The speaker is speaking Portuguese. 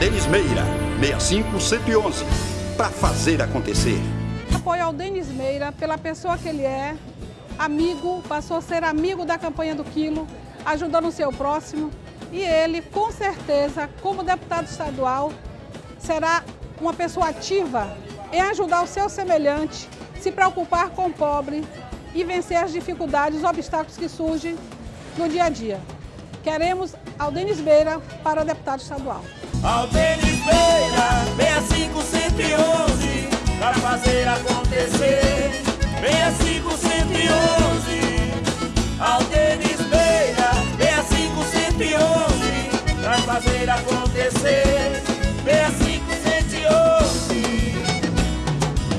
Denis Meira, 65111, para fazer acontecer. Apoio ao Denis Meira pela pessoa que ele é, amigo, passou a ser amigo da campanha do Quilo, ajudando o seu próximo. E ele, com certeza, como deputado estadual, será uma pessoa ativa em ajudar o seu semelhante, se preocupar com o pobre e vencer as dificuldades, os obstáculos que surgem no dia a dia. Queremos Aldenis Beira para deputado estadual. Aldenis Beira, 65111, para fazer acontecer. 65